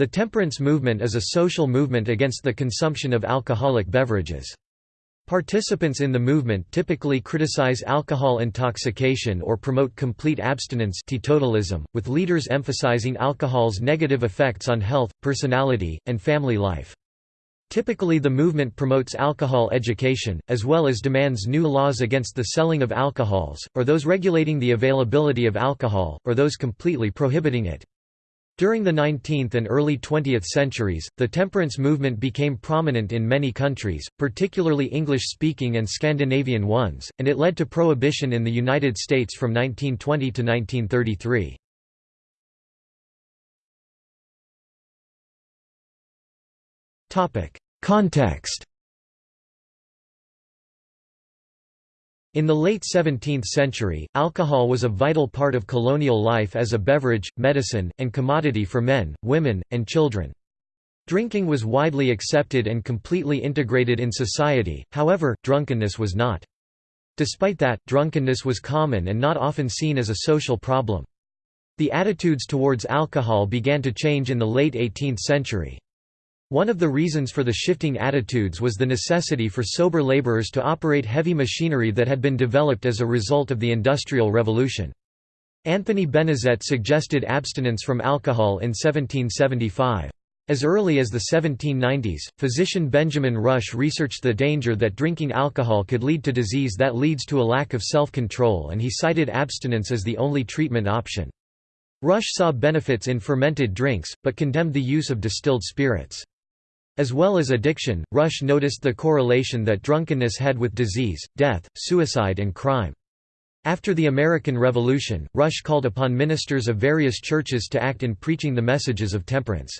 The temperance movement is a social movement against the consumption of alcoholic beverages. Participants in the movement typically criticize alcohol intoxication or promote complete abstinence teetotalism, with leaders emphasizing alcohol's negative effects on health, personality, and family life. Typically the movement promotes alcohol education, as well as demands new laws against the selling of alcohols, or those regulating the availability of alcohol, or those completely prohibiting it. During the 19th and early 20th centuries, the temperance movement became prominent in many countries, particularly English-speaking and Scandinavian ones, and it led to prohibition in the United States from 1920 to 1933. Context In the late 17th century, alcohol was a vital part of colonial life as a beverage, medicine, and commodity for men, women, and children. Drinking was widely accepted and completely integrated in society, however, drunkenness was not. Despite that, drunkenness was common and not often seen as a social problem. The attitudes towards alcohol began to change in the late 18th century. One of the reasons for the shifting attitudes was the necessity for sober laborers to operate heavy machinery that had been developed as a result of the Industrial Revolution. Anthony Benezet suggested abstinence from alcohol in 1775. As early as the 1790s, physician Benjamin Rush researched the danger that drinking alcohol could lead to disease that leads to a lack of self-control and he cited abstinence as the only treatment option. Rush saw benefits in fermented drinks, but condemned the use of distilled spirits. As well as addiction, Rush noticed the correlation that drunkenness had with disease, death, suicide and crime. After the American Revolution, Rush called upon ministers of various churches to act in preaching the messages of temperance.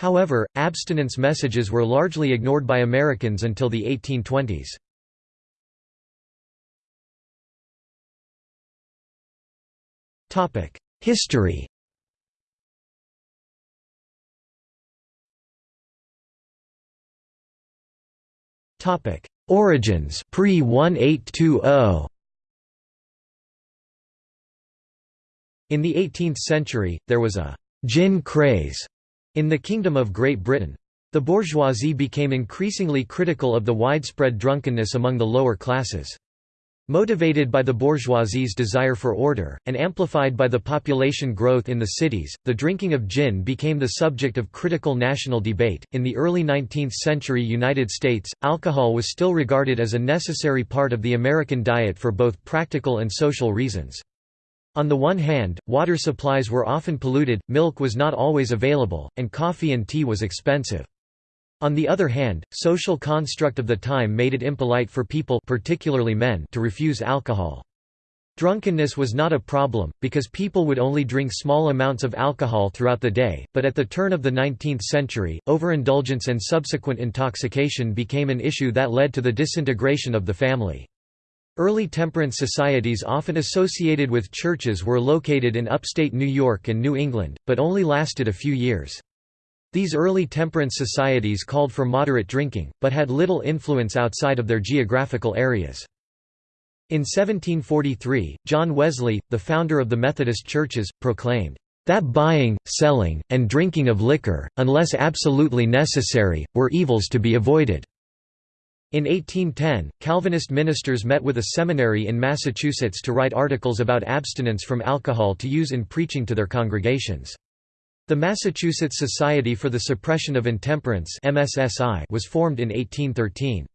However, abstinence messages were largely ignored by Americans until the 1820s. History Origins pre 1820 In the 18th century, there was a «gin craze» in the Kingdom of Great Britain. The bourgeoisie became increasingly critical of the widespread drunkenness among the lower classes. Motivated by the bourgeoisie's desire for order, and amplified by the population growth in the cities, the drinking of gin became the subject of critical national debate. In the early 19th century United States, alcohol was still regarded as a necessary part of the American diet for both practical and social reasons. On the one hand, water supplies were often polluted, milk was not always available, and coffee and tea was expensive. On the other hand, social construct of the time made it impolite for people particularly men to refuse alcohol. Drunkenness was not a problem, because people would only drink small amounts of alcohol throughout the day, but at the turn of the 19th century, overindulgence and subsequent intoxication became an issue that led to the disintegration of the family. Early temperance societies often associated with churches were located in upstate New York and New England, but only lasted a few years. These early temperance societies called for moderate drinking, but had little influence outside of their geographical areas. In 1743, John Wesley, the founder of the Methodist churches, proclaimed, "...that buying, selling, and drinking of liquor, unless absolutely necessary, were evils to be avoided." In 1810, Calvinist ministers met with a seminary in Massachusetts to write articles about abstinence from alcohol to use in preaching to their congregations. The Massachusetts Society for the Suppression of Intemperance was formed in 1813.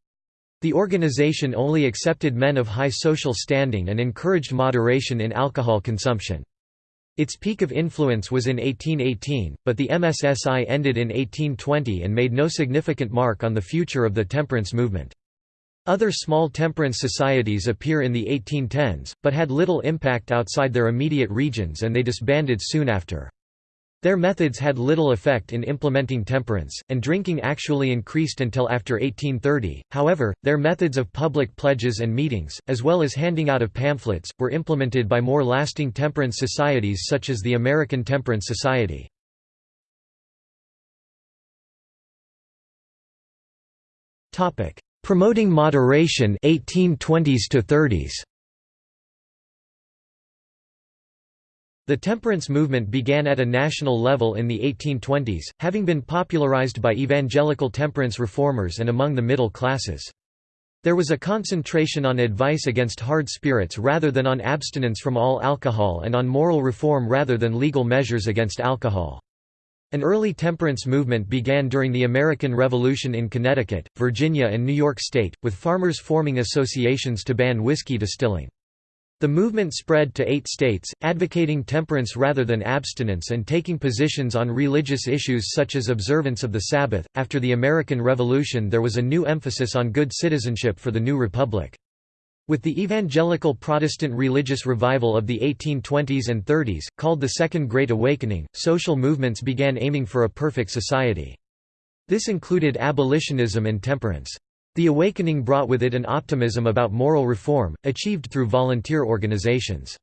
The organization only accepted men of high social standing and encouraged moderation in alcohol consumption. Its peak of influence was in 1818, but the MSSI ended in 1820 and made no significant mark on the future of the temperance movement. Other small temperance societies appear in the 1810s, but had little impact outside their immediate regions and they disbanded soon after. Their methods had little effect in implementing temperance, and drinking actually increased until after 1830. However, their methods of public pledges and meetings, as well as handing out of pamphlets, were implemented by more lasting temperance societies such as the American Temperance Society. Promoting moderation 1820s to 30s. The temperance movement began at a national level in the 1820s, having been popularized by evangelical temperance reformers and among the middle classes. There was a concentration on advice against hard spirits rather than on abstinence from all alcohol and on moral reform rather than legal measures against alcohol. An early temperance movement began during the American Revolution in Connecticut, Virginia and New York State, with farmers forming associations to ban whiskey distilling. The movement spread to eight states, advocating temperance rather than abstinence and taking positions on religious issues such as observance of the Sabbath. After the American Revolution, there was a new emphasis on good citizenship for the new republic. With the evangelical Protestant religious revival of the 1820s and 30s, called the Second Great Awakening, social movements began aiming for a perfect society. This included abolitionism and temperance. The awakening brought with it an optimism about moral reform, achieved through volunteer organizations.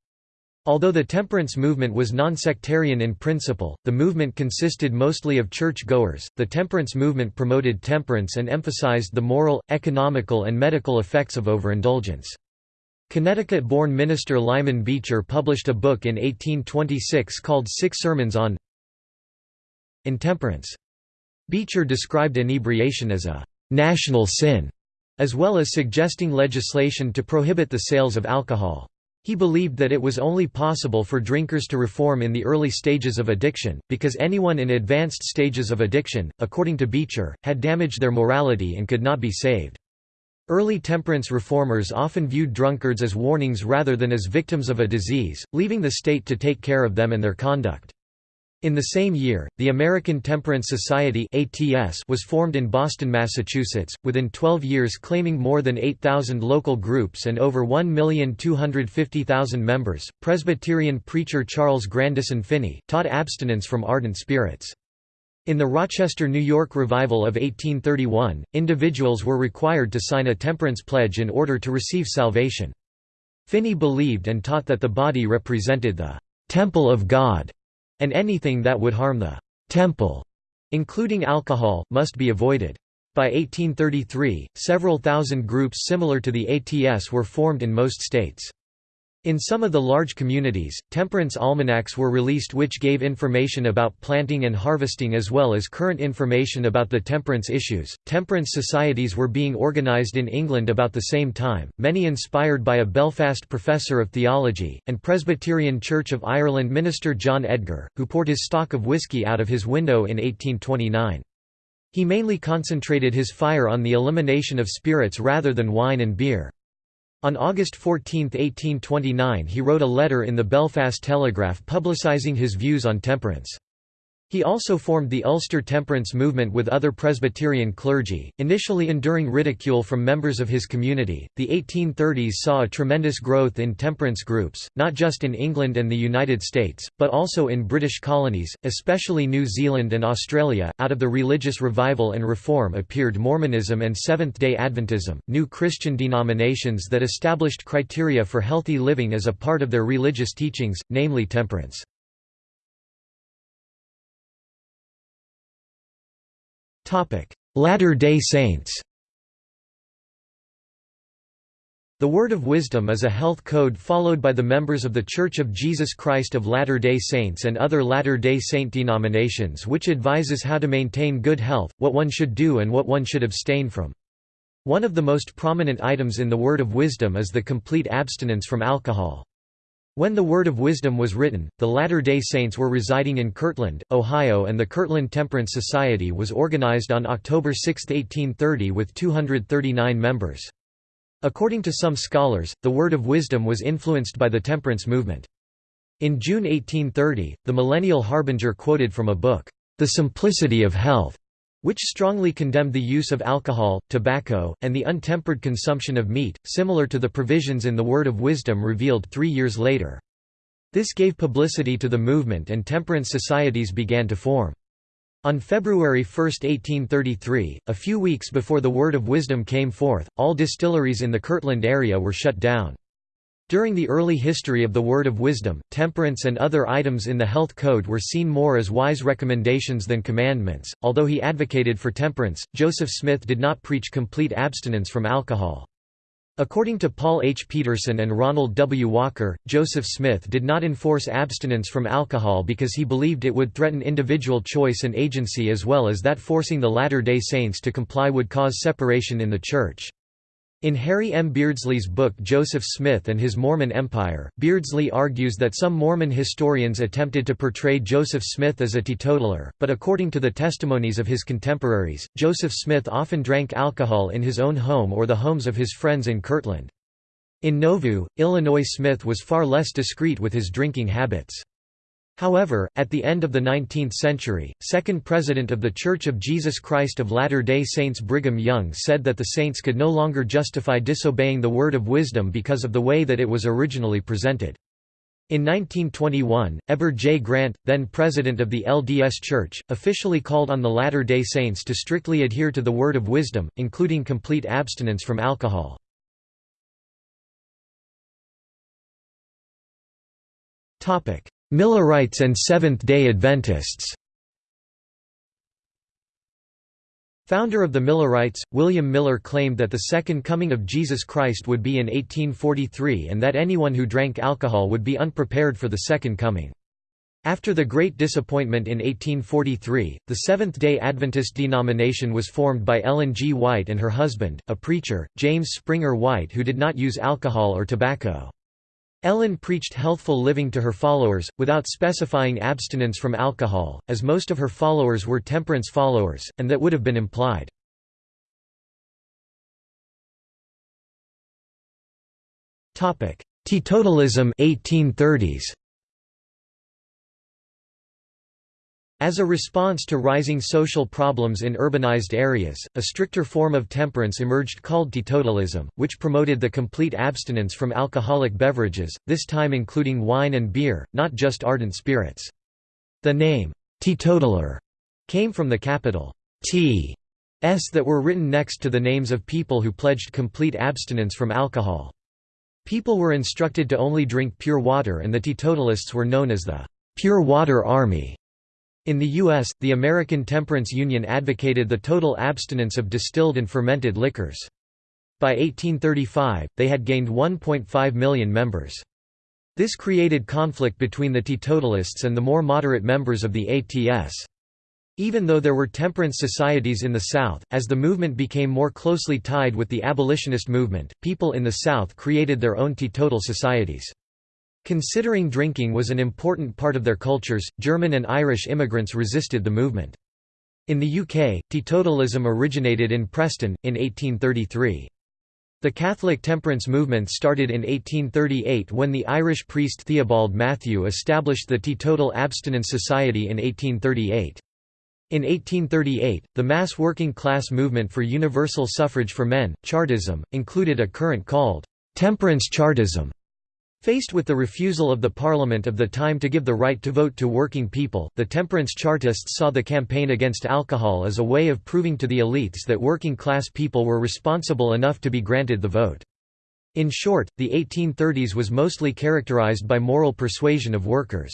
Although the temperance movement was non-sectarian in principle, the movement consisted mostly of church-goers. The temperance movement promoted temperance and emphasized the moral, economical and medical effects of overindulgence. Connecticut-born minister Lyman Beecher published a book in 1826 called Six Sermons on Intemperance. Beecher described inebriation as a national sin, as well as suggesting legislation to prohibit the sales of alcohol. He believed that it was only possible for drinkers to reform in the early stages of addiction, because anyone in advanced stages of addiction, according to Beecher, had damaged their morality and could not be saved. Early temperance reformers often viewed drunkards as warnings rather than as victims of a disease, leaving the state to take care of them and their conduct. In the same year, the American Temperance Society ATS was formed in Boston, Massachusetts, within 12 years claiming more than 8,000 local groups and over 1,250,000 members. Presbyterian preacher Charles Grandison Finney taught abstinence from ardent spirits. In the Rochester, New York revival of 1831, individuals were required to sign a temperance pledge in order to receive salvation. Finney believed and taught that the body represented the temple of God and anything that would harm the temple, including alcohol, must be avoided. By 1833, several thousand groups similar to the ATS were formed in most states. In some of the large communities, temperance almanacs were released which gave information about planting and harvesting as well as current information about the temperance issues. Temperance societies were being organized in England about the same time, many inspired by a Belfast professor of theology, and Presbyterian Church of Ireland minister John Edgar, who poured his stock of whisky out of his window in 1829. He mainly concentrated his fire on the elimination of spirits rather than wine and beer. On August 14, 1829 he wrote a letter in the Belfast Telegraph publicising his views on temperance. He also formed the Ulster temperance movement with other Presbyterian clergy, initially enduring ridicule from members of his community. The 1830s saw a tremendous growth in temperance groups, not just in England and the United States, but also in British colonies, especially New Zealand and Australia. Out of the religious revival and reform appeared Mormonism and Seventh day Adventism, new Christian denominations that established criteria for healthy living as a part of their religious teachings, namely temperance. Latter-day Saints The Word of Wisdom is a health code followed by the members of The Church of Jesus Christ of Latter-day Saints and other Latter-day Saint denominations which advises how to maintain good health, what one should do and what one should abstain from. One of the most prominent items in the Word of Wisdom is the complete abstinence from alcohol. When the Word of Wisdom was written, the Latter-day Saints were residing in Kirtland, Ohio and the Kirtland Temperance Society was organized on October 6, 1830 with 239 members. According to some scholars, the Word of Wisdom was influenced by the temperance movement. In June 1830, the Millennial Harbinger quoted from a book, The Simplicity of Health, which strongly condemned the use of alcohol, tobacco, and the untempered consumption of meat, similar to the provisions in the Word of Wisdom revealed three years later. This gave publicity to the movement and temperance societies began to form. On February 1, 1833, a few weeks before the Word of Wisdom came forth, all distilleries in the Kirtland area were shut down. During the early history of the Word of Wisdom, temperance and other items in the Health Code were seen more as wise recommendations than commandments. Although he advocated for temperance, Joseph Smith did not preach complete abstinence from alcohol. According to Paul H. Peterson and Ronald W. Walker, Joseph Smith did not enforce abstinence from alcohol because he believed it would threaten individual choice and agency as well as that forcing the Latter-day Saints to comply would cause separation in the Church. In Harry M. Beardsley's book Joseph Smith and His Mormon Empire, Beardsley argues that some Mormon historians attempted to portray Joseph Smith as a teetotaler, but according to the testimonies of his contemporaries, Joseph Smith often drank alcohol in his own home or the homes of his friends in Kirtland. In Nauvoo, Illinois Smith was far less discreet with his drinking habits. However, at the end of the 19th century, second president of The Church of Jesus Christ of Latter-day Saints Brigham Young said that the saints could no longer justify disobeying the word of wisdom because of the way that it was originally presented. In 1921, Heber J. Grant, then president of the LDS Church, officially called on the Latter-day Saints to strictly adhere to the word of wisdom, including complete abstinence from alcohol. Millerites and Seventh-day Adventists Founder of the Millerites, William Miller claimed that the Second Coming of Jesus Christ would be in 1843 and that anyone who drank alcohol would be unprepared for the Second Coming. After the Great Disappointment in 1843, the Seventh-day Adventist denomination was formed by Ellen G. White and her husband, a preacher, James Springer White who did not use alcohol or tobacco. Ellen preached healthful living to her followers, without specifying abstinence from alcohol, as most of her followers were temperance followers, and that would have been implied. Teetotalism 1830s. As a response to rising social problems in urbanized areas, a stricter form of temperance emerged called teetotalism, which promoted the complete abstinence from alcoholic beverages, this time including wine and beer, not just ardent spirits. The name, teetotaler, came from the capital T s that were written next to the names of people who pledged complete abstinence from alcohol. People were instructed to only drink pure water and the teetotalists were known as the Pure Water Army. In the U.S., the American Temperance Union advocated the total abstinence of distilled and fermented liquors. By 1835, they had gained 1.5 million members. This created conflict between the teetotalists and the more moderate members of the ATS. Even though there were temperance societies in the South, as the movement became more closely tied with the abolitionist movement, people in the South created their own teetotal societies. Considering drinking was an important part of their cultures, German and Irish immigrants resisted the movement. In the UK, teetotalism originated in Preston, in 1833. The Catholic temperance movement started in 1838 when the Irish priest Theobald Mathew established the Teetotal Abstinence Society in 1838. In 1838, the mass working class movement for universal suffrage for men, Chartism, included a current called temperance Chartism. Faced with the refusal of the parliament of the time to give the right to vote to working people, the temperance Chartists saw the campaign against alcohol as a way of proving to the elites that working-class people were responsible enough to be granted the vote. In short, the 1830s was mostly characterized by moral persuasion of workers.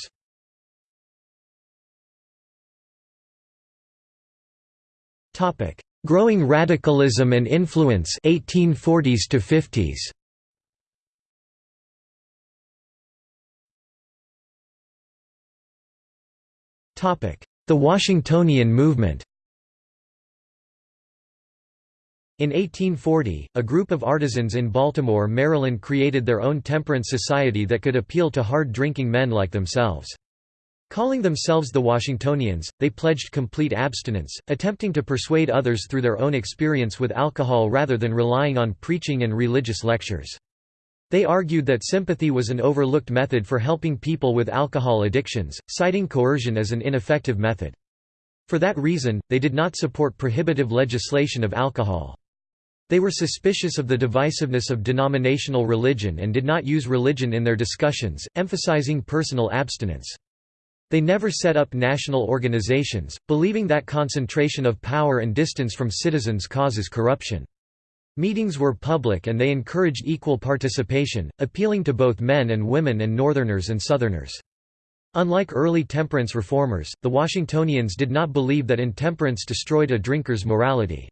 Growing radicalism and influence 1840s to 50s. The Washingtonian movement In 1840, a group of artisans in Baltimore, Maryland created their own temperance society that could appeal to hard-drinking men like themselves. Calling themselves the Washingtonians, they pledged complete abstinence, attempting to persuade others through their own experience with alcohol rather than relying on preaching and religious lectures. They argued that sympathy was an overlooked method for helping people with alcohol addictions, citing coercion as an ineffective method. For that reason, they did not support prohibitive legislation of alcohol. They were suspicious of the divisiveness of denominational religion and did not use religion in their discussions, emphasizing personal abstinence. They never set up national organizations, believing that concentration of power and distance from citizens causes corruption. Meetings were public and they encouraged equal participation, appealing to both men and women and Northerners and Southerners. Unlike early temperance reformers, the Washingtonians did not believe that intemperance destroyed a drinker's morality.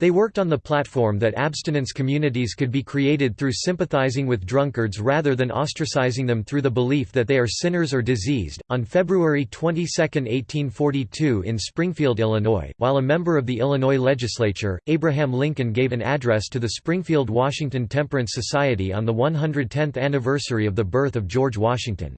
They worked on the platform that abstinence communities could be created through sympathizing with drunkards rather than ostracizing them through the belief that they are sinners or diseased. On February 22, 1842, in Springfield, Illinois, while a member of the Illinois legislature, Abraham Lincoln gave an address to the Springfield Washington Temperance Society on the 110th anniversary of the birth of George Washington.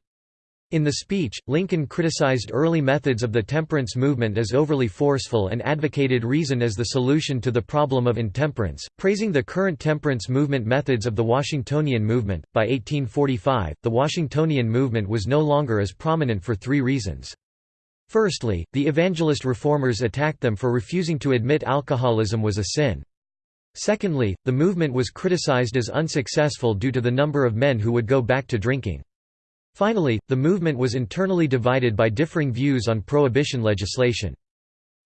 In the speech, Lincoln criticized early methods of the temperance movement as overly forceful and advocated reason as the solution to the problem of intemperance, praising the current temperance movement methods of the Washingtonian movement. By 1845, the Washingtonian movement was no longer as prominent for three reasons. Firstly, the evangelist reformers attacked them for refusing to admit alcoholism was a sin. Secondly, the movement was criticized as unsuccessful due to the number of men who would go back to drinking. Finally, the movement was internally divided by differing views on prohibition legislation.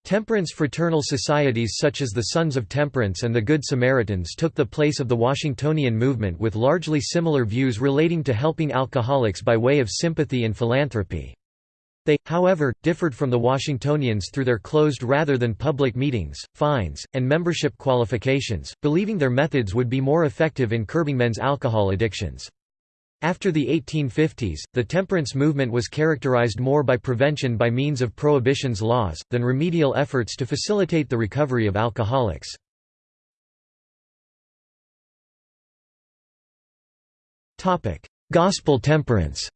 Temperance fraternal societies such as the Sons of Temperance and the Good Samaritans took the place of the Washingtonian movement with largely similar views relating to helping alcoholics by way of sympathy and philanthropy. They, however, differed from the Washingtonians through their closed rather than public meetings, fines, and membership qualifications, believing their methods would be more effective in curbing men's alcohol addictions. After the 1850s, the temperance movement was characterized more by prevention by means of prohibitions laws, than remedial efforts to facilitate the recovery of alcoholics. Gospel temperance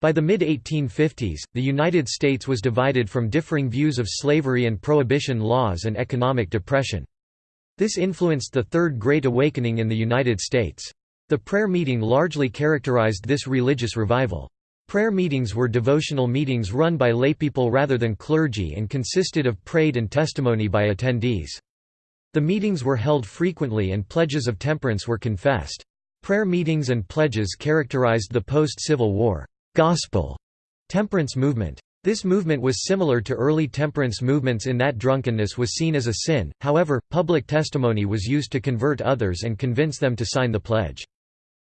By the mid-1850s, the United States was divided from differing views of slavery and prohibition laws and economic depression. This influenced the Third Great Awakening in the United States. The prayer meeting largely characterized this religious revival. Prayer meetings were devotional meetings run by laypeople rather than clergy and consisted of prayed and testimony by attendees. The meetings were held frequently and pledges of temperance were confessed. Prayer meetings and pledges characterized the post-Civil War gospel temperance movement. This movement was similar to early temperance movements in that drunkenness was seen as a sin, however, public testimony was used to convert others and convince them to sign the pledge.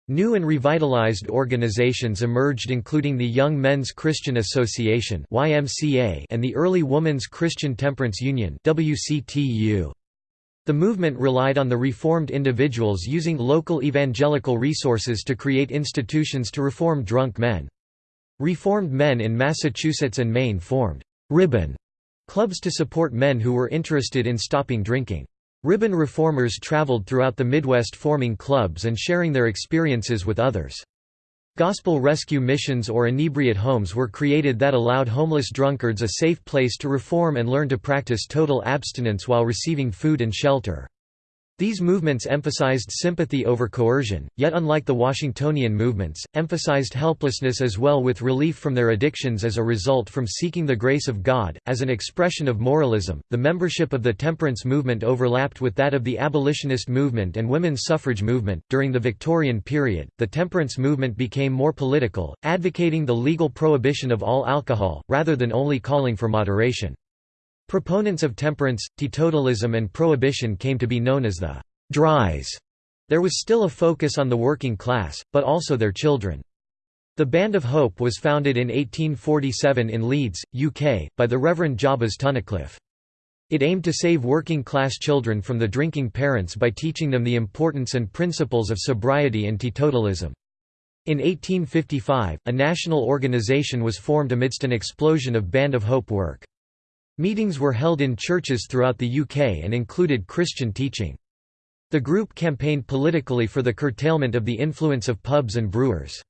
New and revitalized organizations emerged including the Young Men's Christian Association and the Early Women's Christian Temperance Union The movement relied on the reformed individuals using local evangelical resources to create institutions to reform drunk men. Reformed men in Massachusetts and Maine formed «ribbon» clubs to support men who were interested in stopping drinking. Ribbon reformers traveled throughout the Midwest forming clubs and sharing their experiences with others. Gospel rescue missions or inebriate homes were created that allowed homeless drunkards a safe place to reform and learn to practice total abstinence while receiving food and shelter. These movements emphasized sympathy over coercion, yet unlike the Washingtonian movements, emphasized helplessness as well with relief from their addictions as a result from seeking the grace of God. As an expression of moralism, the membership of the temperance movement overlapped with that of the abolitionist movement and women's suffrage movement. During the Victorian period, the temperance movement became more political, advocating the legal prohibition of all alcohol, rather than only calling for moderation. Proponents of temperance, teetotalism and prohibition came to be known as the «dries». There was still a focus on the working class, but also their children. The Band of Hope was founded in 1847 in Leeds, UK, by the Reverend Jabez Tunnicliffe. It aimed to save working-class children from the drinking parents by teaching them the importance and principles of sobriety and teetotalism. In 1855, a national organization was formed amidst an explosion of Band of Hope work. Meetings were held in churches throughout the UK and included Christian teaching. The group campaigned politically for the curtailment of the influence of pubs and brewers.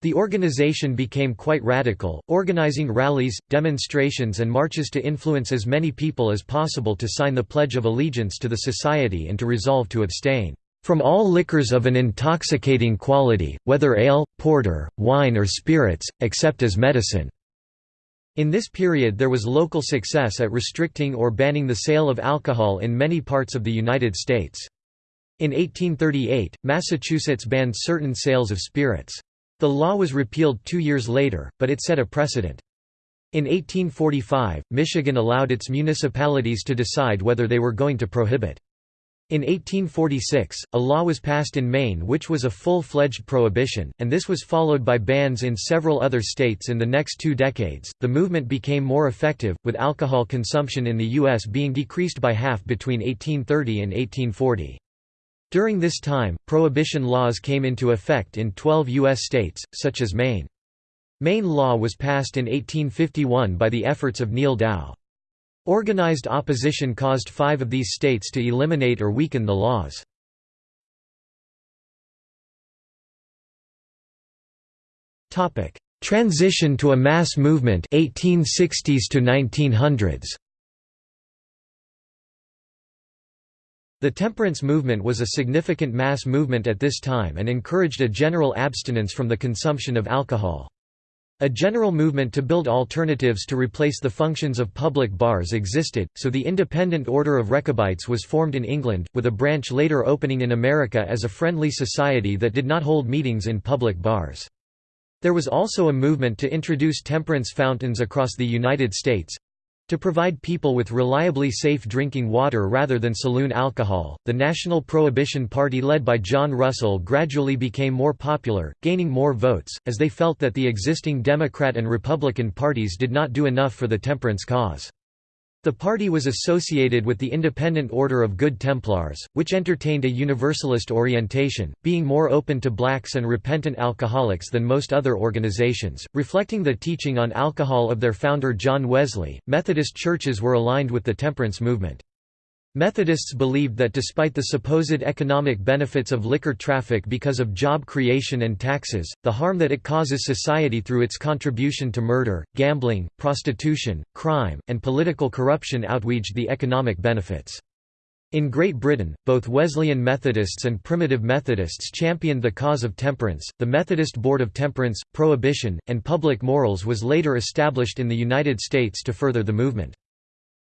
The organization became quite radical, organizing rallies, demonstrations and marches to influence as many people as possible to sign the Pledge of Allegiance to the Society and to resolve to abstain from all liquors of an intoxicating quality, whether ale, porter, wine or spirits, except as medicine." In this period there was local success at restricting or banning the sale of alcohol in many parts of the United States. In 1838, Massachusetts banned certain sales of spirits. The law was repealed two years later, but it set a precedent. In 1845, Michigan allowed its municipalities to decide whether they were going to prohibit. In 1846, a law was passed in Maine which was a full-fledged prohibition, and this was followed by bans in several other states in the next two decades. The movement became more effective, with alcohol consumption in the U.S. being decreased by half between 1830 and 1840. During this time, prohibition laws came into effect in 12 U.S. states, such as Maine. Maine law was passed in 1851 by the efforts of Neal Dow. Organized opposition caused five of these states to eliminate or weaken the laws. Transition to a mass movement 1860s to 1900s. The temperance movement was a significant mass movement at this time and encouraged a general abstinence from the consumption of alcohol. A general movement to build alternatives to replace the functions of public bars existed, so the Independent Order of Rechabites was formed in England, with a branch later opening in America as a friendly society that did not hold meetings in public bars. There was also a movement to introduce temperance fountains across the United States, to provide people with reliably safe drinking water rather than saloon alcohol, the National Prohibition Party led by John Russell gradually became more popular, gaining more votes, as they felt that the existing Democrat and Republican parties did not do enough for the temperance cause. The party was associated with the Independent Order of Good Templars, which entertained a Universalist orientation, being more open to blacks and repentant alcoholics than most other organizations, reflecting the teaching on alcohol of their founder John Wesley. Methodist churches were aligned with the temperance movement. Methodists believed that despite the supposed economic benefits of liquor traffic because of job creation and taxes, the harm that it causes society through its contribution to murder, gambling, prostitution, crime, and political corruption outweighed the economic benefits. In Great Britain, both Wesleyan Methodists and Primitive Methodists championed the cause of temperance. The Methodist Board of Temperance, Prohibition, and Public Morals was later established in the United States to further the movement.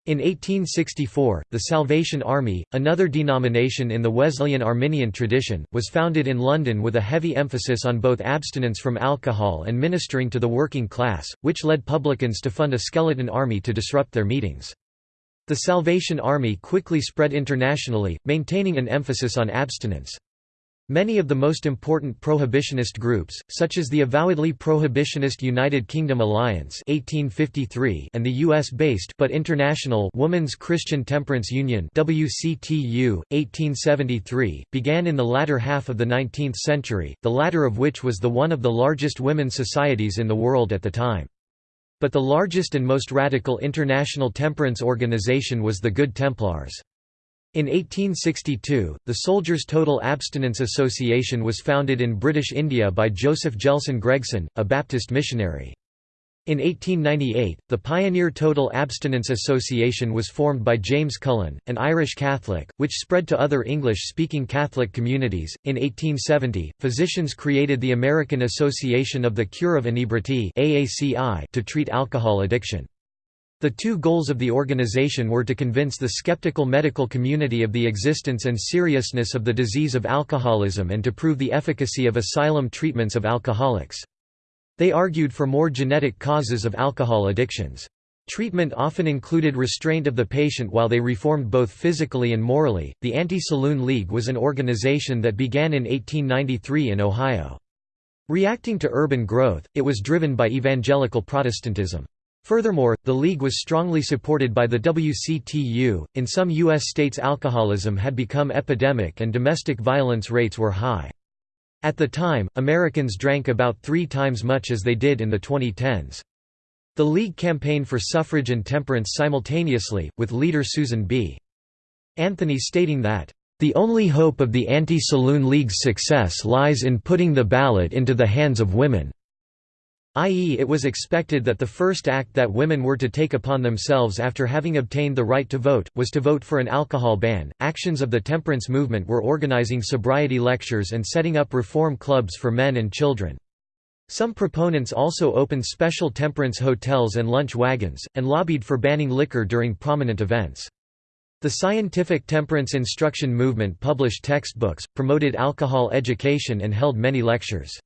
In 1864, the Salvation Army, another denomination in the Wesleyan Arminian tradition, was founded in London with a heavy emphasis on both abstinence from alcohol and ministering to the working class, which led publicans to fund a skeleton army to disrupt their meetings. The Salvation Army quickly spread internationally, maintaining an emphasis on abstinence. Many of the most important prohibitionist groups, such as the avowedly prohibitionist United Kingdom Alliance (1853) and the U.S.-based but international Women's Christian Temperance Union (WCTU, 1873), began in the latter half of the 19th century. The latter of which was the one of the largest women's societies in the world at the time. But the largest and most radical international temperance organization was the Good Templars. In 1862, the Soldiers' Total Abstinence Association was founded in British India by Joseph Gelson Gregson, a Baptist missionary. In 1898, the Pioneer Total Abstinence Association was formed by James Cullen, an Irish Catholic, which spread to other English-speaking Catholic communities. In 1870, physicians created the American Association of the Cure of Inebriety to treat alcohol addiction. The two goals of the organization were to convince the skeptical medical community of the existence and seriousness of the disease of alcoholism and to prove the efficacy of asylum treatments of alcoholics. They argued for more genetic causes of alcohol addictions. Treatment often included restraint of the patient while they reformed both physically and morally. The Anti Saloon League was an organization that began in 1893 in Ohio. Reacting to urban growth, it was driven by evangelical Protestantism. Furthermore, the League was strongly supported by the WCTU. In some U.S. states, alcoholism had become epidemic and domestic violence rates were high. At the time, Americans drank about three times much as they did in the 2010s. The League campaigned for suffrage and temperance simultaneously, with leader Susan B. Anthony stating that, the only hope of the Anti-Saloon League's success lies in putting the ballot into the hands of women i.e. it was expected that the first act that women were to take upon themselves after having obtained the right to vote, was to vote for an alcohol ban. Actions of the temperance movement were organizing sobriety lectures and setting up reform clubs for men and children. Some proponents also opened special temperance hotels and lunch wagons, and lobbied for banning liquor during prominent events. The scientific temperance instruction movement published textbooks, promoted alcohol education and held many lectures.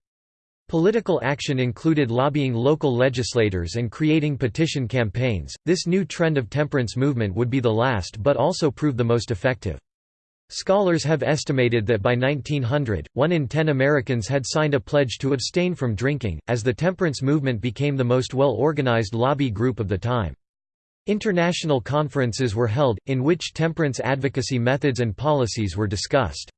Political action included lobbying local legislators and creating petition campaigns. This new trend of temperance movement would be the last but also prove the most effective. Scholars have estimated that by 1900, one in ten Americans had signed a pledge to abstain from drinking, as the temperance movement became the most well-organized lobby group of the time. International conferences were held, in which temperance advocacy methods and policies were discussed.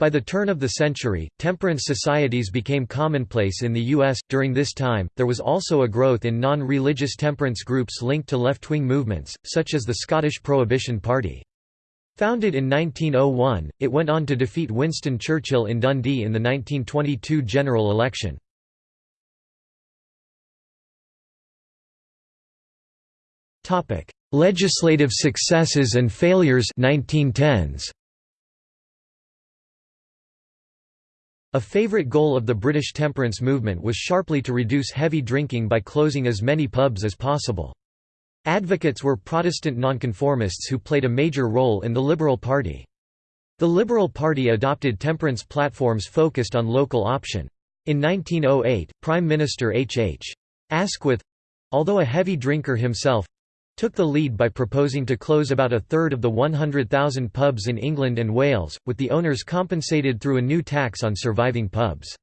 By the turn of the century, temperance societies became commonplace in the U.S. During this time, there was also a growth in non religious temperance groups linked to left wing movements, such as the Scottish Prohibition Party. Founded in 1901, it went on to defeat Winston Churchill in Dundee in the 1922 general election. Legislative successes and failures 1910s. A favourite goal of the British temperance movement was sharply to reduce heavy drinking by closing as many pubs as possible. Advocates were Protestant nonconformists who played a major role in the Liberal Party. The Liberal Party adopted temperance platforms focused on local option. In 1908, Prime Minister H. H. Asquith—although a heavy drinker himself, took the lead by proposing to close about a third of the 100,000 pubs in England and Wales, with the owners compensated through a new tax on surviving pubs.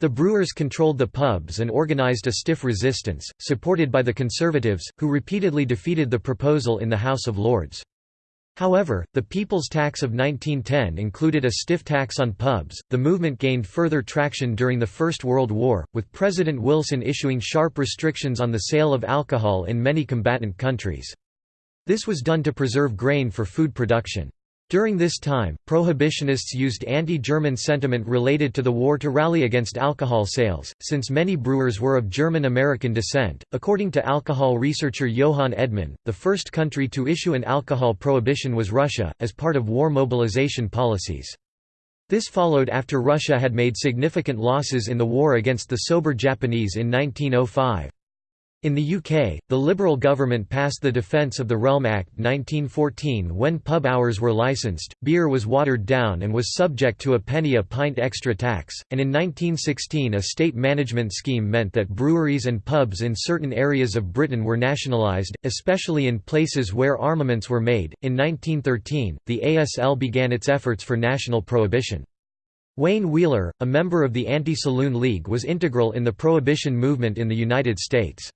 The brewers controlled the pubs and organised a stiff resistance, supported by the Conservatives, who repeatedly defeated the proposal in the House of Lords. However, the People's Tax of 1910 included a stiff tax on pubs. The movement gained further traction during the First World War, with President Wilson issuing sharp restrictions on the sale of alcohol in many combatant countries. This was done to preserve grain for food production. During this time, prohibitionists used anti-German sentiment related to the war to rally against alcohol sales, since many brewers were of German-American descent. According to alcohol researcher Johan Edman, the first country to issue an alcohol prohibition was Russia, as part of war mobilization policies. This followed after Russia had made significant losses in the war against the sober Japanese in 1905. In the UK, the Liberal government passed the Defence of the Realm Act 1914 when pub hours were licensed, beer was watered down and was subject to a penny a pint extra tax, and in 1916 a state management scheme meant that breweries and pubs in certain areas of Britain were nationalised, especially in places where armaments were made. In 1913, the ASL began its efforts for national prohibition. Wayne Wheeler, a member of the Anti-Saloon League was integral in the prohibition movement in the United States.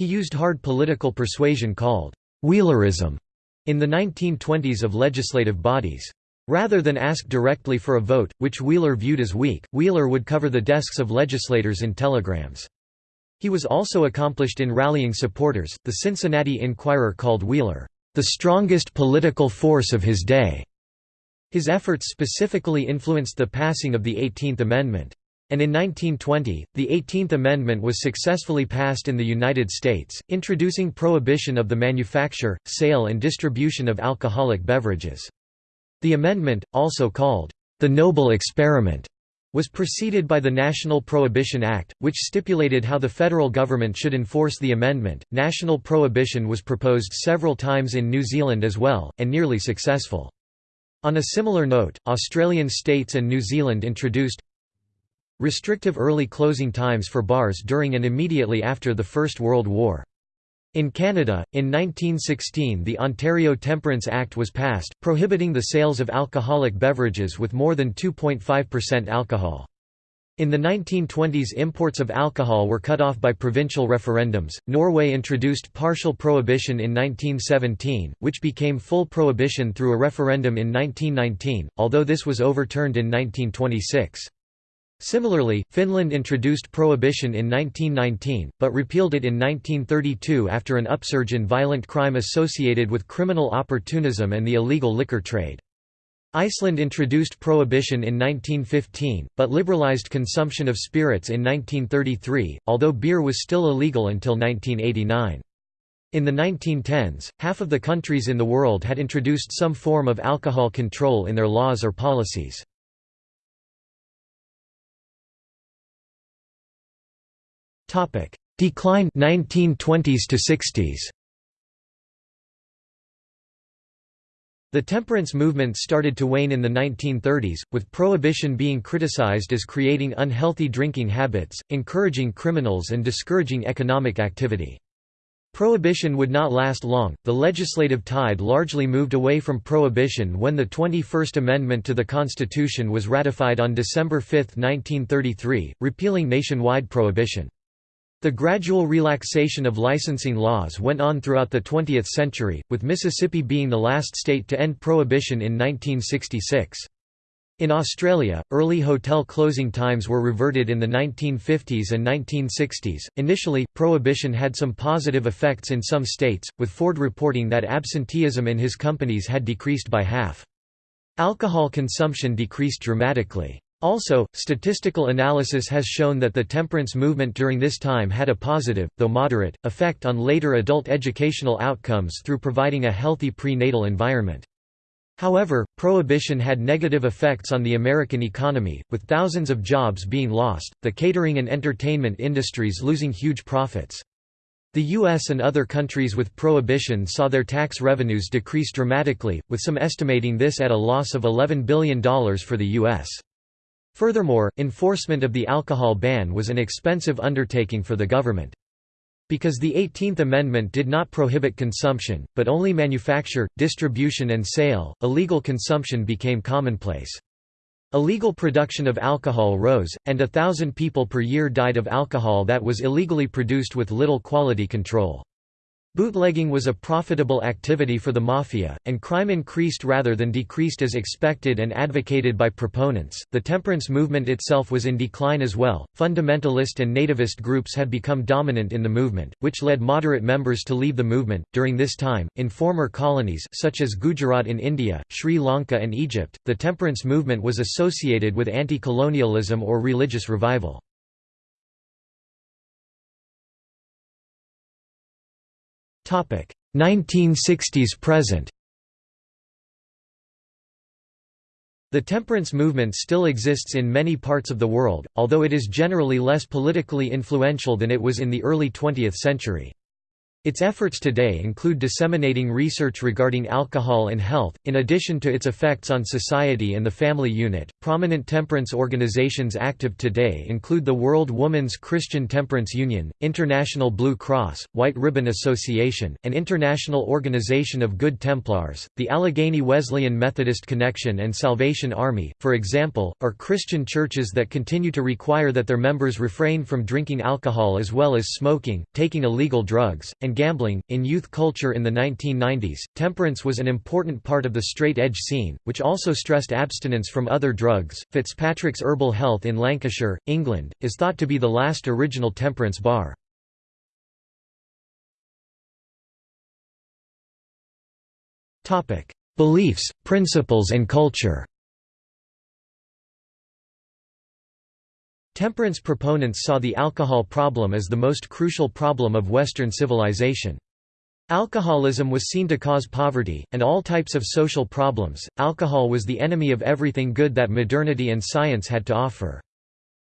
He used hard political persuasion called Wheelerism in the 1920s of legislative bodies. Rather than ask directly for a vote, which Wheeler viewed as weak, Wheeler would cover the desks of legislators in telegrams. He was also accomplished in rallying supporters. The Cincinnati Enquirer called Wheeler, the strongest political force of his day. His efforts specifically influenced the passing of the 18th Amendment. And in 1920, the 18th Amendment was successfully passed in the United States, introducing prohibition of the manufacture, sale and distribution of alcoholic beverages. The amendment, also called, "...the Noble Experiment", was preceded by the National Prohibition Act, which stipulated how the federal government should enforce the amendment. National prohibition was proposed several times in New Zealand as well, and nearly successful. On a similar note, Australian states and New Zealand introduced restrictive early closing times for bars during and immediately after the First World War. In Canada, in 1916 the Ontario Temperance Act was passed, prohibiting the sales of alcoholic beverages with more than 2.5% alcohol. In the 1920s imports of alcohol were cut off by provincial referendums. Norway introduced partial prohibition in 1917, which became full prohibition through a referendum in 1919, although this was overturned in 1926. Similarly, Finland introduced prohibition in 1919, but repealed it in 1932 after an upsurge in violent crime associated with criminal opportunism and the illegal liquor trade. Iceland introduced prohibition in 1915, but liberalized consumption of spirits in 1933, although beer was still illegal until 1989. In the 1910s, half of the countries in the world had introduced some form of alcohol control in their laws or policies. Topic: Decline 1920s to 60s. The temperance movement started to wane in the 1930s, with prohibition being criticized as creating unhealthy drinking habits, encouraging criminals and discouraging economic activity. Prohibition would not last long, the legislative tide largely moved away from prohibition when the 21st Amendment to the Constitution was ratified on December 5, 1933, repealing nationwide prohibition. The gradual relaxation of licensing laws went on throughout the 20th century, with Mississippi being the last state to end prohibition in 1966. In Australia, early hotel closing times were reverted in the 1950s and 1960s. Initially, prohibition had some positive effects in some states, with Ford reporting that absenteeism in his companies had decreased by half. Alcohol consumption decreased dramatically. Also, statistical analysis has shown that the temperance movement during this time had a positive, though moderate, effect on later adult educational outcomes through providing a healthy prenatal environment. However, prohibition had negative effects on the American economy, with thousands of jobs being lost, the catering and entertainment industries losing huge profits. The U.S. and other countries with prohibition saw their tax revenues decrease dramatically, with some estimating this at a loss of $11 billion for the U.S. Furthermore, enforcement of the alcohol ban was an expensive undertaking for the government. Because the 18th Amendment did not prohibit consumption, but only manufacture, distribution and sale, illegal consumption became commonplace. Illegal production of alcohol rose, and a thousand people per year died of alcohol that was illegally produced with little quality control. Bootlegging was a profitable activity for the mafia, and crime increased rather than decreased as expected and advocated by proponents. The temperance movement itself was in decline as well. Fundamentalist and nativist groups had become dominant in the movement, which led moderate members to leave the movement. During this time, in former colonies such as Gujarat in India, Sri Lanka, and Egypt, the temperance movement was associated with anti colonialism or religious revival. 1960s present The temperance movement still exists in many parts of the world, although it is generally less politically influential than it was in the early 20th century. Its efforts today include disseminating research regarding alcohol and health, in addition to its effects on society and the family unit. Prominent temperance organizations active today include the World Women's Christian Temperance Union, International Blue Cross, White Ribbon Association, and International Organization of Good Templars, the Allegheny Wesleyan Methodist Connection, and Salvation Army, for example, are Christian churches that continue to require that their members refrain from drinking alcohol as well as smoking, taking illegal drugs, and and gambling. In youth culture in the 1990s, temperance was an important part of the straight edge scene, which also stressed abstinence from other drugs. Fitzpatrick's Herbal Health in Lancashire, England, is thought to be the last original temperance bar. Topic: Beliefs, principles and culture. Temperance proponents saw the alcohol problem as the most crucial problem of Western civilization. Alcoholism was seen to cause poverty, and all types of social problems. Alcohol was the enemy of everything good that modernity and science had to offer.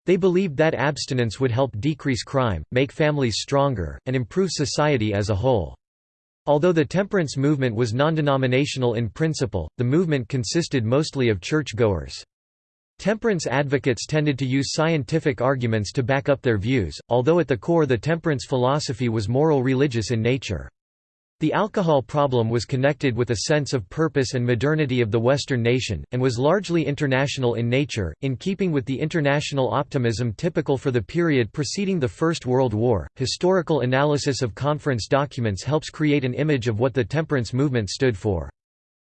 They believed that abstinence would help decrease crime, make families stronger, and improve society as a whole. Although the temperance movement was non-denominational in principle, the movement consisted mostly of church-goers. Temperance advocates tended to use scientific arguments to back up their views, although at the core the temperance philosophy was moral religious in nature. The alcohol problem was connected with a sense of purpose and modernity of the Western nation, and was largely international in nature, in keeping with the international optimism typical for the period preceding the First World War. Historical analysis of conference documents helps create an image of what the temperance movement stood for.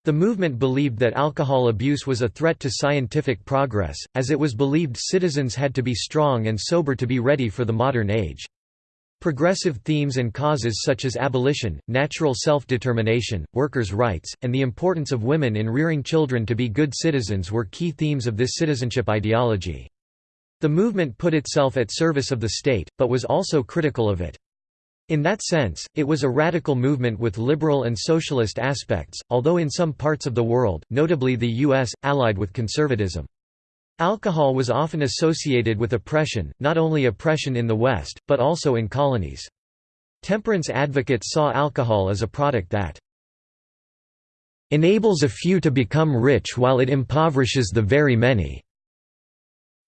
The movement believed that alcohol abuse was a threat to scientific progress, as it was believed citizens had to be strong and sober to be ready for the modern age. Progressive themes and causes such as abolition, natural self-determination, workers' rights, and the importance of women in rearing children to be good citizens were key themes of this citizenship ideology. The movement put itself at service of the state, but was also critical of it. In that sense, it was a radical movement with liberal and socialist aspects, although in some parts of the world, notably the U.S., allied with conservatism. Alcohol was often associated with oppression, not only oppression in the West, but also in colonies. Temperance advocates saw alcohol as a product that enables a few to become rich while it impoverishes the very many.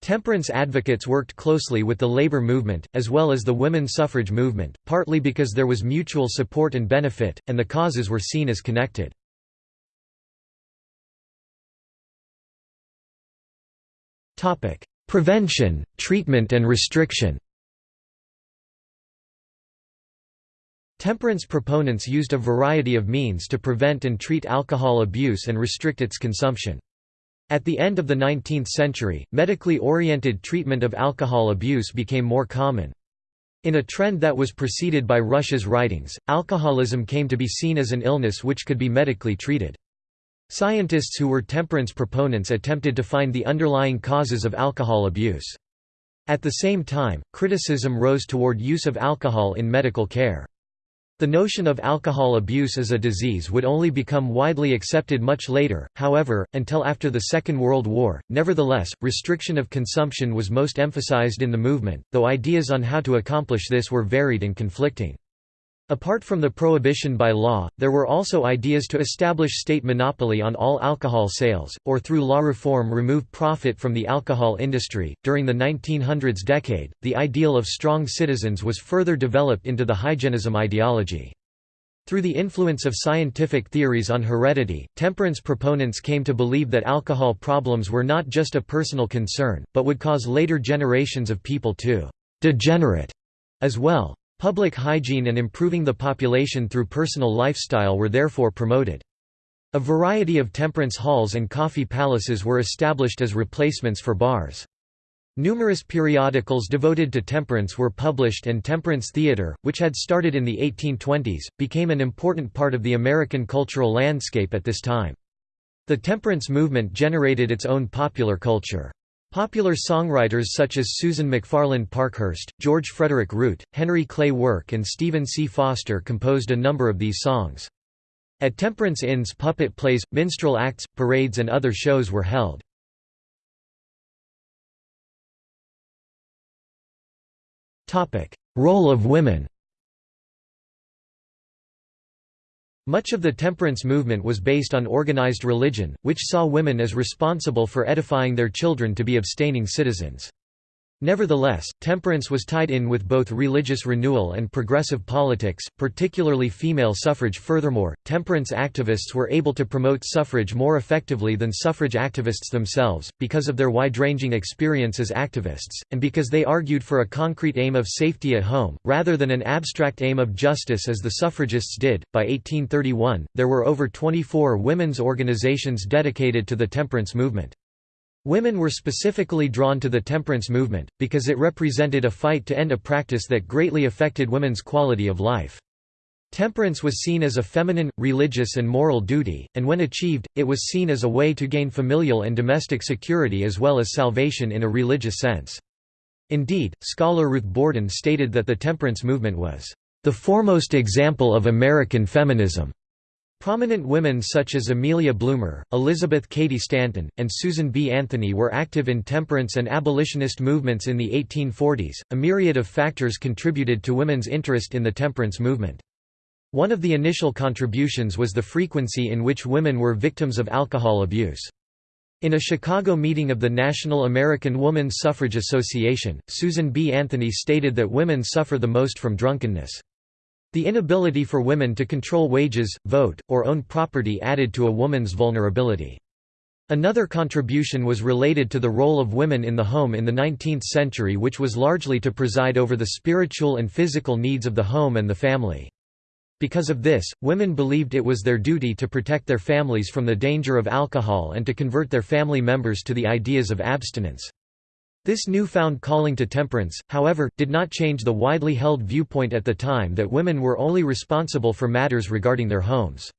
Temperance advocates worked closely with the labor movement, as well as the women's suffrage movement, partly because there was mutual support and benefit, and the causes were seen as connected. Prevention, treatment and restriction Temperance proponents used a variety of means to prevent and treat alcohol abuse and restrict its consumption. At the end of the 19th century, medically oriented treatment of alcohol abuse became more common. In a trend that was preceded by Rush's writings, alcoholism came to be seen as an illness which could be medically treated. Scientists who were temperance proponents attempted to find the underlying causes of alcohol abuse. At the same time, criticism rose toward use of alcohol in medical care. The notion of alcohol abuse as a disease would only become widely accepted much later, however, until after the Second World War. Nevertheless, restriction of consumption was most emphasized in the movement, though ideas on how to accomplish this were varied and conflicting. Apart from the prohibition by law, there were also ideas to establish state monopoly on all alcohol sales, or through law reform remove profit from the alcohol industry. During the 1900s decade, the ideal of strong citizens was further developed into the hygienism ideology. Through the influence of scientific theories on heredity, temperance proponents came to believe that alcohol problems were not just a personal concern, but would cause later generations of people to degenerate as well. Public hygiene and improving the population through personal lifestyle were therefore promoted. A variety of temperance halls and coffee palaces were established as replacements for bars. Numerous periodicals devoted to temperance were published and temperance theater, which had started in the 1820s, became an important part of the American cultural landscape at this time. The temperance movement generated its own popular culture. Popular songwriters such as Susan McFarland Parkhurst, George Frederick Root, Henry Clay Work and Stephen C. Foster composed a number of these songs. At temperance inns puppet plays, minstrel acts, parades and other shows were held. Role of women Much of the temperance movement was based on organized religion, which saw women as responsible for edifying their children to be abstaining citizens. Nevertheless, temperance was tied in with both religious renewal and progressive politics, particularly female suffrage. Furthermore, temperance activists were able to promote suffrage more effectively than suffrage activists themselves, because of their wide ranging experience as activists, and because they argued for a concrete aim of safety at home, rather than an abstract aim of justice as the suffragists did. By 1831, there were over 24 women's organizations dedicated to the temperance movement. Women were specifically drawn to the temperance movement, because it represented a fight to end a practice that greatly affected women's quality of life. Temperance was seen as a feminine, religious and moral duty, and when achieved, it was seen as a way to gain familial and domestic security as well as salvation in a religious sense. Indeed, scholar Ruth Bordin stated that the temperance movement was, "...the foremost example of American feminism." Prominent women such as Amelia Bloomer, Elizabeth Cady Stanton, and Susan B. Anthony were active in temperance and abolitionist movements in the 1840s. A myriad of factors contributed to women's interest in the temperance movement. One of the initial contributions was the frequency in which women were victims of alcohol abuse. In a Chicago meeting of the National American Woman Suffrage Association, Susan B. Anthony stated that women suffer the most from drunkenness. The inability for women to control wages, vote, or own property added to a woman's vulnerability. Another contribution was related to the role of women in the home in the 19th century which was largely to preside over the spiritual and physical needs of the home and the family. Because of this, women believed it was their duty to protect their families from the danger of alcohol and to convert their family members to the ideas of abstinence. This newfound calling to temperance, however, did not change the widely held viewpoint at the time that women were only responsible for matters regarding their homes.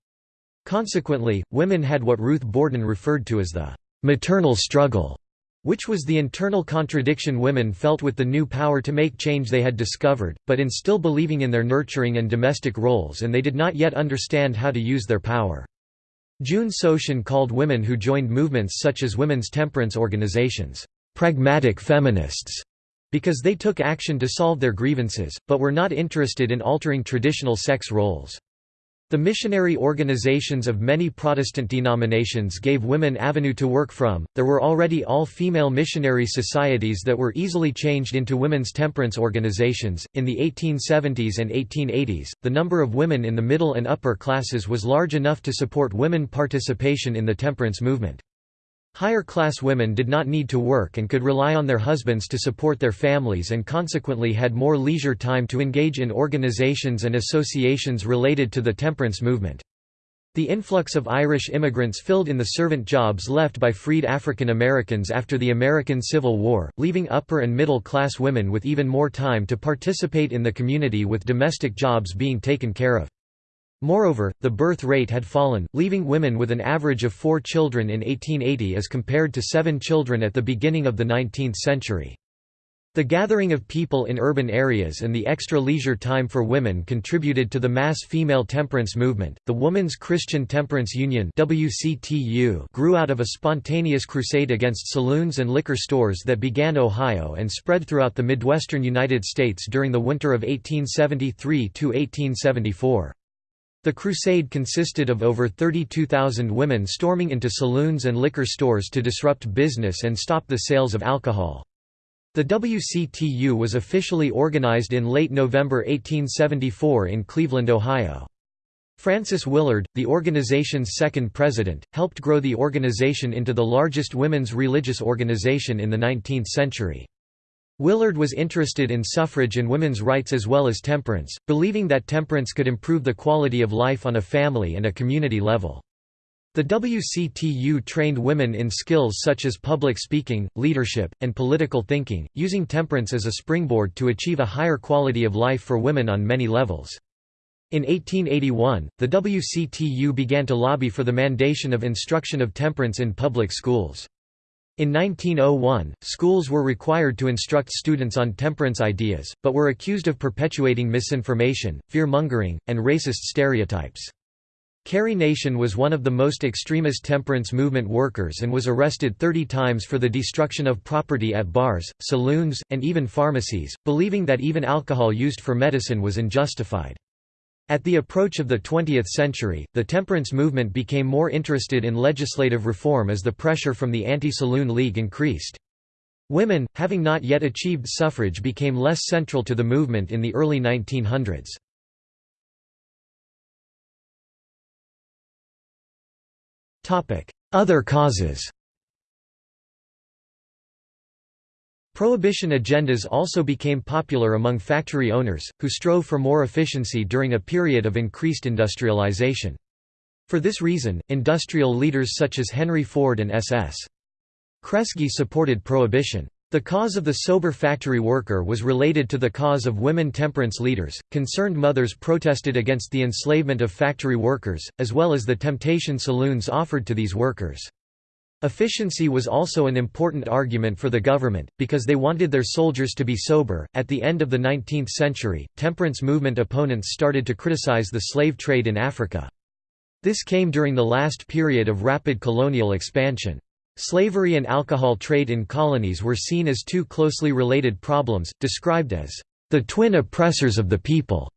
Consequently, women had what Ruth Bordin referred to as the maternal struggle, which was the internal contradiction women felt with the new power to make change they had discovered, but in still believing in their nurturing and domestic roles and they did not yet understand how to use their power. June Sochen called women who joined movements such as women's temperance organizations, pragmatic feminists because they took action to solve their grievances, but were not interested in altering traditional sex roles. The missionary organizations of many Protestant denominations gave women avenue to work from. There were already all female missionary societies that were easily changed into women's temperance organizations. In the 1870s and 1880s, the number of women in the middle and upper classes was large enough to support women participation in the temperance movement. Higher-class women did not need to work and could rely on their husbands to support their families and consequently had more leisure time to engage in organizations and associations related to the temperance movement. The influx of Irish immigrants filled in the servant jobs left by freed African Americans after the American Civil War, leaving upper and middle class women with even more time to participate in the community with domestic jobs being taken care of. Moreover, the birth rate had fallen, leaving women with an average of four children in 1880 as compared to seven children at the beginning of the 19th century. The gathering of people in urban areas and the extra leisure time for women contributed to the mass female temperance movement. The Woman's Christian Temperance Union (WCTU) grew out of a spontaneous crusade against saloons and liquor stores that began Ohio and spread throughout the Midwestern United States during the winter of 1873 to 1874. The crusade consisted of over 32,000 women storming into saloons and liquor stores to disrupt business and stop the sales of alcohol. The WCTU was officially organized in late November 1874 in Cleveland, Ohio. Frances Willard, the organization's second president, helped grow the organization into the largest women's religious organization in the 19th century. Willard was interested in suffrage and women's rights as well as temperance, believing that temperance could improve the quality of life on a family and a community level. The WCTU trained women in skills such as public speaking, leadership, and political thinking, using temperance as a springboard to achieve a higher quality of life for women on many levels. In 1881, the WCTU began to lobby for the mandation of instruction of temperance in public schools. In 1901, schools were required to instruct students on temperance ideas, but were accused of perpetuating misinformation, fear-mongering, and racist stereotypes. Carrie Nation was one of the most extremist temperance movement workers and was arrested 30 times for the destruction of property at bars, saloons, and even pharmacies, believing that even alcohol used for medicine was unjustified. At the approach of the 20th century, the temperance movement became more interested in legislative reform as the pressure from the Anti-Saloon League increased. Women, having not yet achieved suffrage became less central to the movement in the early 1900s. Other causes Prohibition agendas also became popular among factory owners, who strove for more efficiency during a period of increased industrialization. For this reason, industrial leaders such as Henry Ford and S.S. Kresge supported prohibition. The cause of the sober factory worker was related to the cause of women temperance leaders. Concerned mothers protested against the enslavement of factory workers, as well as the temptation saloons offered to these workers. Efficiency was also an important argument for the government, because they wanted their soldiers to be sober. At the end of the 19th century, temperance movement opponents started to criticize the slave trade in Africa. This came during the last period of rapid colonial expansion. Slavery and alcohol trade in colonies were seen as two closely related problems, described as the twin oppressors of the people.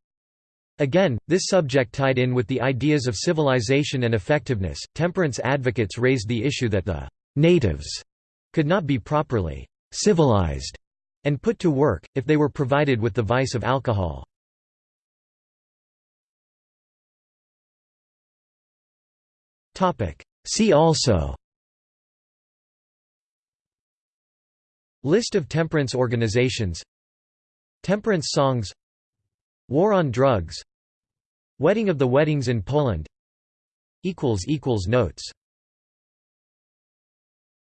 Again, this subject tied in with the ideas of civilization and effectiveness. Temperance advocates raised the issue that the natives could not be properly civilized and put to work, if they were provided with the vice of alcohol. Topic: See also List of temperance organizations Temperance songs War on drugs. Wedding of the Weddings in Poland. Notes